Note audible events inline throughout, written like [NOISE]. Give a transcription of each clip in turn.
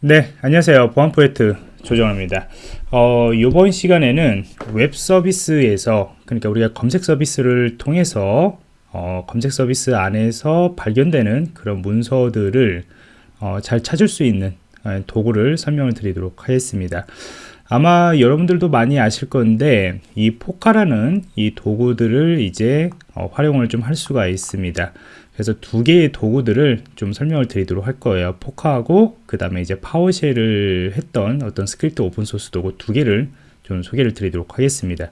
네, 안녕하세요. 보안 포인트 조정호입니다. 어, 이번 시간에는 웹 서비스에서 그러니까 우리가 검색 서비스를 통해서 어, 검색 서비스 안에서 발견되는 그런 문서들을 어, 잘 찾을 수 있는 어, 도구를 설명을 드리도록 하겠습니다. 아마 여러분들도 많이 아실 건데 이 FOCA라는 이 도구들을 이제 어, 활용을 좀 할 수가 있습니다. 그래서 두 개의 도구들을 좀 설명을 드리도록 할 거예요. FOCA하고 그 다음에 이제 PowerShell로 했던 어떤 스크립트 오픈소스 도구 두 개를 좀 소개를 드리도록 하겠습니다.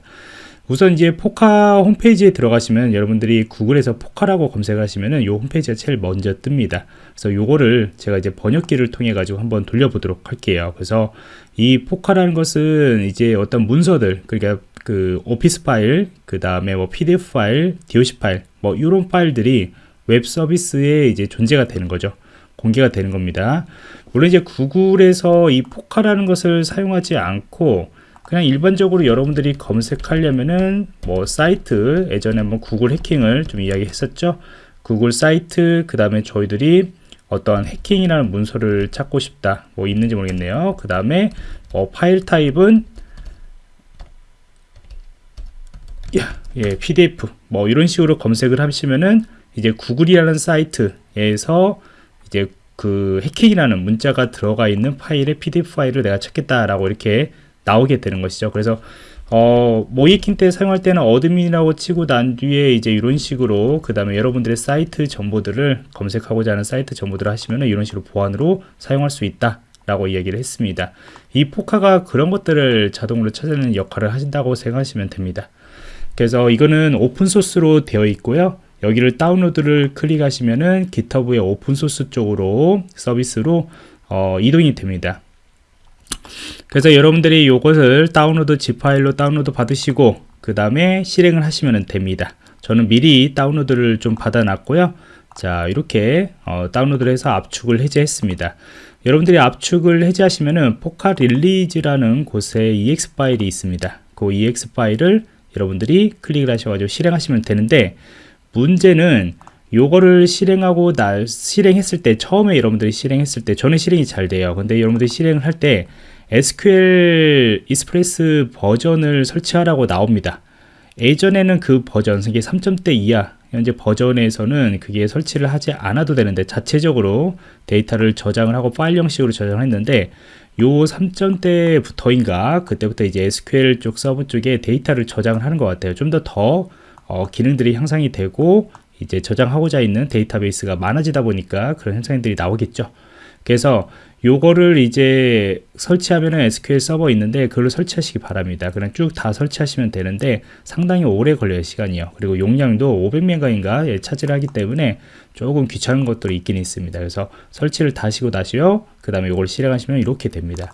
우선 이제 FOCA 홈페이지에 들어가시면 여러분들이 구글에서 FOCA라고 검색하시면은 이 홈페이지가 제일 먼저 뜹니다. 그래서 요거를 제가 이제 번역기를 통해 가지고 한번 돌려보도록 할게요. 그래서 이 FOCA라는 것은 이제 어떤 문서들 그러니까 그 오피스 파일, 그 다음에 뭐 PDF 파일, DOC 파일, 뭐 이런 파일들이 웹 서비스에 이제 존재가 되는 거죠. 공개가 되는 겁니다. 물론 이제 구글에서 이 FOCA라는 것을 사용하지 않고 그냥 일반적으로 여러분들이 검색하려면은 뭐 사이트 예전에 한번 구글 해킹을 좀 이야기했었죠. 구글 사이트 그 다음에 저희들이 어떤 해킹이라는 문서를 찾고 싶다 뭐 있는지 모르겠네요. 그 다음에 뭐 파일 타입은 예, PDF 뭐 이런 식으로 검색을 하시면은 이제 구글이라는 사이트에서 이제 그 해킹이라는 문자가 들어가 있는 파일의 PDF 파일을 내가 찾겠다라고 이렇게 나오게 되는 것이죠. 그래서 어, 모의해킹 때 사용할 때는 admin이라고 치고 난 뒤에 이제 이런 식으로 그 다음에 여러분들의 사이트 정보들을 검색하고자 하는 사이트 정보들을 하시면 이런 식으로 보안으로 사용할 수 있다 라고 이야기를 했습니다. 이 FOCA가 그런 것들을 자동으로 찾아내는 역할을 하신다고 생각하시면 됩니다. 그래서 이거는 오픈소스로 되어 있고요 여기를 다운로드를 클릭하시면은 GitHub의 오픈소스 쪽으로 서비스로 어, 이동이 됩니다. 그래서 여러분들이 이것을 다운로드 ZIP 파일로 다운로드 받으시고 그 다음에 실행을 하시면 됩니다. 저는 미리 다운로드를 좀 받아놨고요. 자 이렇게 어, 다운로드를 해서 압축을 해제했습니다. 여러분들이 압축을 해제하시면은 FOCA release라는 곳에 EXE 파일이 있습니다. 그 EXE 파일을 여러분들이 클릭을 하셔가지고 실행하시면 되는데 문제는 요거를 실행하고 나 실행했을 때 처음에 여러분들이 실행했을 때 저는 실행이 잘 돼요. 근데 여러분들이 실행을 할 때 SQL Express 버전을 설치하라고 나옵니다. 예전에는 그 버전 이게 3점대 이하 현재 버전에서는 그게 설치를 하지 않아도 되는데 자체적으로 데이터를 저장을 하고 파일 형식으로 저장을 했는데 요 3점대부터인가 그때부터 이제 SQL 쪽 서버 쪽에 데이터를 저장을 하는 것 같아요. 좀 더더 더 어, 기능들이 향상이 되고 이제 저장하고자 있는 데이터베이스가 많아지다 보니까 그런 현상들이 나오겠죠. 그래서 요거를 이제 설치하면은 SQL 서버 있는데 그걸 설치하시기 바랍니다. 그냥 쭉 다 설치하시면 되는데 상당히 오래 걸려요 시간이요. 그리고 용량도 500메가인가 예, 차지를 하기 때문에 조금 귀찮은 것들이 있긴 있습니다. 그래서 설치를 다시고 다시요. 그 다음에 이걸 실행하시면 이렇게 됩니다.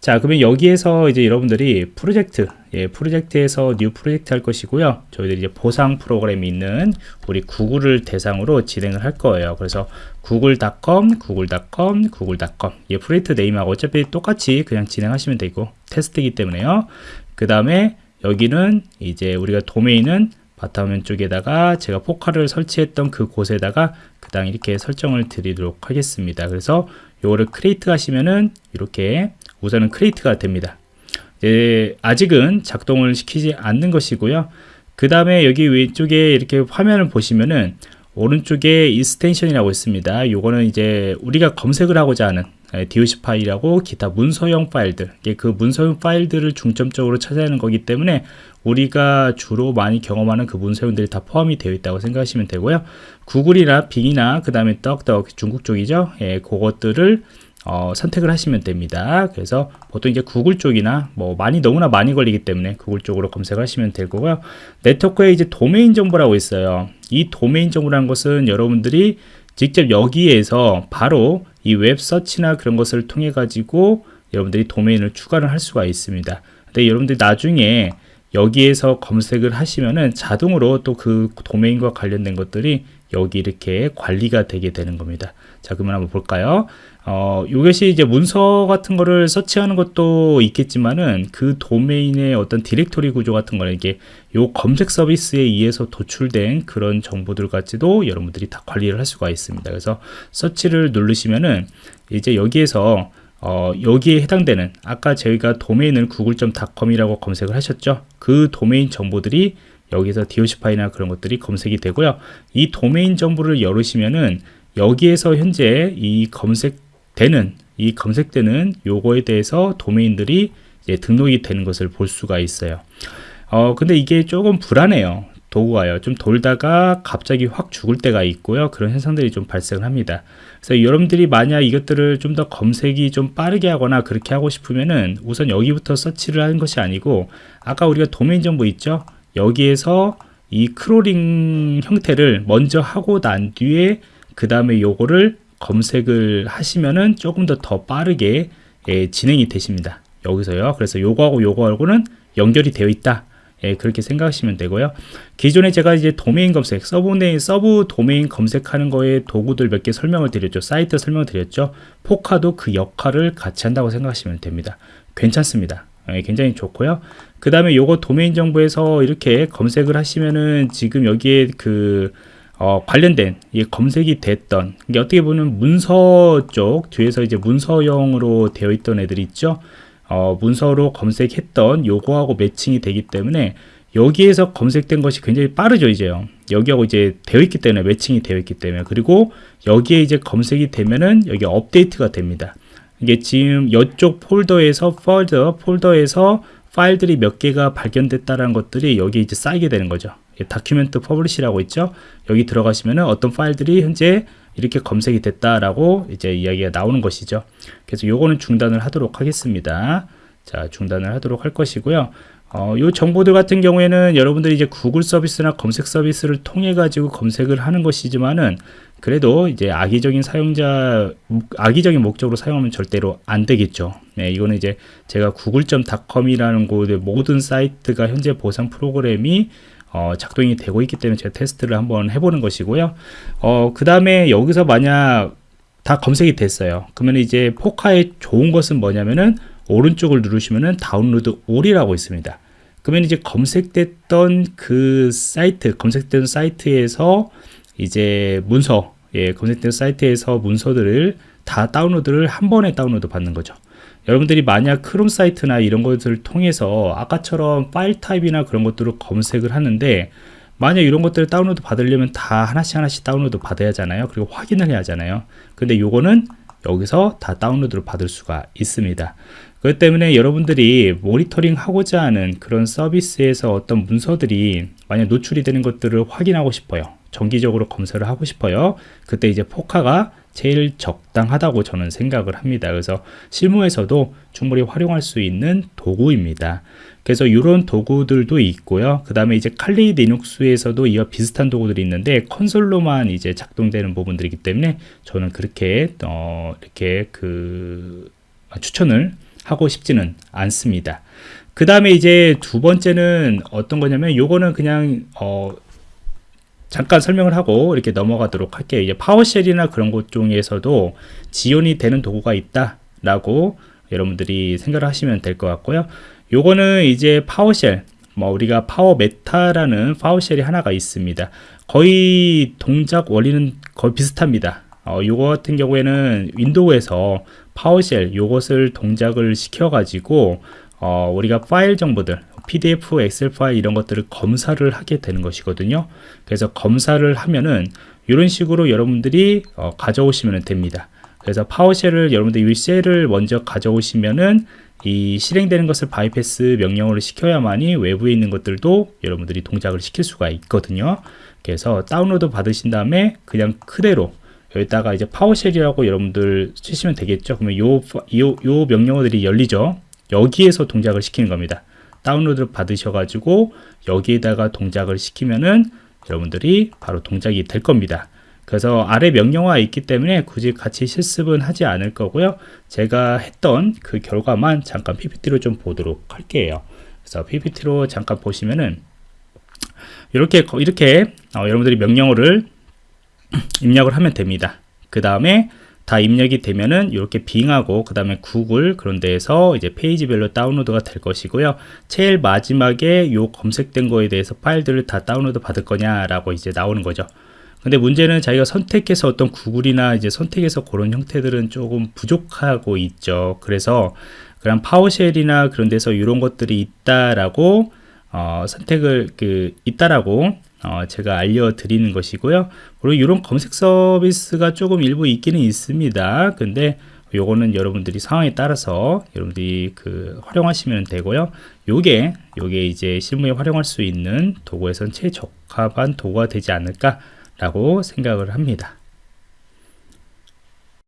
자 그러면 여기에서 이제 여러분들이 프로젝트 예, 프로젝트에서 new project 할 것이고요 저희들이 이제 보상 프로그램이 있는 우리 구글을 대상으로 진행을 할 거예요 그래서 구글.com 구글.com 구글.com 예, project name하고 어차피 똑같이 그냥 진행하시면 되고 테스트이기 때문에요 그 다음에 여기는 이제 우리가 도메인은 바탕화면 쪽에다가 제가 FOCA를 설치했던 그 곳에다가 그냥 이렇게 설정을 드리도록 하겠습니다 그래서 요거를 create 하시면은 이렇게 우선은 create가 됩니다. 예, 아직은 작동을 시키지 않는 것이고요. 그 다음에 여기 왼쪽에 이렇게 화면을 보시면은 오른쪽에 extension이라고 있습니다. 요거는 이제 우리가 검색을 하고자 하는 DOC 파일이라고 기타 문서형 파일들 그 문서형 파일들을 중점적으로 찾아내는 거기 때문에 우리가 주로 많이 경험하는 그 문서형들이 다 포함이 되어 있다고 생각하시면 되고요 구글이나 Bing이나 그 다음에 DuckDuck 중국 쪽이죠 예, 그것들을 어, 선택을 하시면 됩니다. 그래서 보통 이제 구글 쪽이나 뭐 많이 너무나 많이 걸리기 때문에 구글 쪽으로 검색하시면 될 거고요. 네트워크에 이제 도메인 정보라고 있어요. 이 도메인 정보라는 것은 여러분들이 직접 여기에서 바로 이 web search나 그런 것을 통해 가지고 여러분들이 도메인을 추가를 할 수가 있습니다. 근데 여러분들이 나중에 여기에서 검색을 하시면은 자동으로 또 그 도메인과 관련된 것들이 여기 이렇게 관리가 되게 되는 겁니다. 자, 그러면 한번 볼까요? 어, 이것이 이제 문서 같은 거를 서치하는 것도 있겠지만은 그 도메인의 어떤 디렉토리 구조 같은 거는 이게 요 검색 서비스에 의해서 도출된 그런 정보들 같이도 여러분들이 다 관리를 할 수가 있습니다. 그래서 서치를 누르시면은 이제 여기에서 어, 여기에 해당되는 아까 저희가 도메인을 구글.com이라고 검색을 하셨죠 그 도메인 정보들이 여기서 DOC 파일이나 그런 것들이 검색이 되고요 이 도메인 정보를 열으시면은 여기에서 현재 이 검색 되는 이 검색되는 요거에 대해서 도메인들이 등록이 되는 것을 볼 수가 있어요. 어 근데 이게 조금 불안해요. 도구가요. 좀 돌다가 갑자기 확 죽을 때가 있고요. 그런 현상들이 좀 발생을 합니다. 그래서 여러분들이 만약 이것들을 좀 더 검색이 좀 빠르게 하거나 그렇게 하고 싶으면은 우선 여기부터 서치를 하는 것이 아니고 아까 우리가 도메인 정보 있죠? 여기에서 이 crawling 형태를 먼저 하고 난 뒤에 그 다음에 요거를 검색을 하시면은 조금 더 더 빠르게 예, 진행이 되십니다 여기서요 그래서 요거하고 요거하고는 연결이 되어 있다 예, 그렇게 생각하시면 되고요. 기존에 제가 이제 도메인 검색, sub, sub 도메인 검색하는 거에 도구들 몇 개 설명을 드렸죠. 사이트 설명을 드렸죠. FOCA도 그 역할을 같이 한다고 생각하시면 됩니다. 괜찮습니다. 예, 굉장히 좋고요. 그 다음에 요거 도메인 정보에서 이렇게 검색을 하시면은 지금 여기에 그 어, 관련된 이 검색이 됐던 이게 어떻게 보면 문서 쪽 뒤에서 이제 문서형으로 되어 있던 애들이 있죠. 어, 문서로 검색했던 요거하고 매칭이 되기 때문에 여기에서 검색된 것이 굉장히 빠르죠 이제요. 여기하고 이제 되어 있기 때문에 매칭이 되어 있기 때문에. 그리고 여기에 이제 검색이 되면은 여기 업데이트가 됩니다. 이게 지금 이쪽 폴더에서 폴더 폴더에서 파일들이 몇 개가 발견됐다는 것들이 여기 이제 쌓이게 되는 거죠 document publish라고 있죠 여기 들어가시면은 어떤 파일들이 현재 이렇게 검색이 됐다라고 이제 이야기가 나오는 것이죠. 그래서 요거는 중단을 하도록 하겠습니다. 자, 중단을 하도록 할 것이고요. 어, 요 정보들 같은 경우에는 여러분들이 이제 구글 서비스나 검색 서비스를 통해 가지고 검색을 하는 것이지만은 그래도 이제 악의적인 사용자 악의적인 목적으로 사용하면 절대로 안 되겠죠. 네, 이거는 이제 제가 구글.com이라는 곳의 모든 사이트가 현재 보상 프로그램이 어, 작동이 되고 있기 때문에 제가 테스트를 한번 해보는 것이고요. 어, 그 다음에 여기서 만약 다 검색이 됐어요. 그러면 이제 FOCA의 좋은 것은 뭐냐면은 오른쪽을 누르시면은 download all이라고 있습니다. 그러면 이제 검색됐던 그 사이트, 검색된 사이트에서 이제 문서, 예, 검색된 사이트에서 문서들을 다 다운로드를 한 번에 다운로드 받는 거죠. 여러분들이 만약 크롬 사이트나 이런 것들을 통해서 아까처럼 파일 타입이나 그런 것들을 검색을 하는데 만약 이런 것들을 다운로드 받으려면 다 하나씩 하나씩 다운로드 받아야 하잖아요. 그리고 확인을 해야 하잖아요. 근데 요거는 여기서 다 다운로드를 받을 수가 있습니다. 그렇기 때문에 여러분들이 모니터링 하고자 하는 그런 서비스에서 어떤 문서들이 만약 노출이 되는 것들을 확인하고 싶어요 정기적으로 검사를 하고 싶어요 그때 이제 포카가 제일 적당하다고 저는 생각을 합니다. 그래서 실무에서도 충분히 활용할 수 있는 도구입니다. 그래서 이런 도구들도 있고요. 그 다음에 이제 칼리 리눅스에서도 이와 비슷한 도구들이 있는데 컨솔로만 이제 작동되는 부분들이기 때문에 저는 그렇게 어 이렇게 그 추천을 하고 싶지는 않습니다. 그 다음에 이제 두 번째는 어떤 거냐면 요거는 그냥 어 잠깐 설명을 하고 이렇게 넘어가도록 할게요. 이제 PowerShell이나 그런 것 중에서도 지원이 되는 도구가 있다 라고 여러분들이 생각을 하시면 될 것 같고요. 요거는 이제 PowerShell, 뭐 우리가 PowerMeta라는 PowerShell이 하나가 있습니다. 거의 동작 원리는 거의 비슷합니다. 어, 요거 같은 경우에는 윈도우에서 PowerShell 요것을 동작을 시켜 가지고 어, 우리가 파일 정보들 PDF, 엑셀 파일 이런 것들을 검사를 하게 되는 것이거든요. 그래서 검사를 하면은 이런 식으로 여러분들이 어, 가져오시면 됩니다. 그래서 PowerShell을 여러분들 이 shell을 먼저 가져오시면은 이 실행되는 것을 바이패스 명령어를 시켜야만이 외부에 있는 것들도 여러분들이 동작을 시킬 수가 있거든요. 그래서 다운로드 받으신 다음에 그냥 그대로 여기다가 이제 PowerShell이라고 여러분들 치시면 되겠죠. 그러면 요, 요, 요 명령어들이 열리죠. 여기에서 동작을 시키는 겁니다. 다운로드를 받으셔가지고 여기에다가 동작을 시키면은 여러분들이 바로 동작이 될 겁니다. 그래서 아래 명령어가 있기 때문에 굳이 같이 실습은 하지 않을 거고요. 제가 했던 그 결과만 잠깐 PPT로 좀 보도록 할게요. 그래서 PPT로 잠깐 보시면은 이렇게 이렇게 어, 여러분들이 명령어를 [CLEARS THROAT] 입력을 하면 됩니다. 그 다음에 다 입력이 되면은 이렇게 빙하고 그 다음에 구글 그런 데에서 이제 페이지별로 다운로드가 될 것이고요 제일 마지막에 요 검색된 거에 대해서 파일들을 다 다운로드 받을 거냐라고 이제 나오는 거죠 근데 문제는 자기가 선택해서 어떤 구글이나 이제 선택해서 그런 형태들은 조금 부족하고 있죠. 그래서 그런 파워쉘이나 그런 데서 이런 것들이 있다라고 어, 선택을 그 있다라고 어, 제가 알려드리는 것이고요. 그리고 이런 검색 서비스가 조금 일부 있기는 있습니다. 근데 요거는 여러분들이 상황에 따라서 여러분들이 그 활용하시면 되고요. 요게 요게 이제 실무에 활용할 수 있는 도구에선 최적합한 도구가 되지 않을까 라고 생각을 합니다.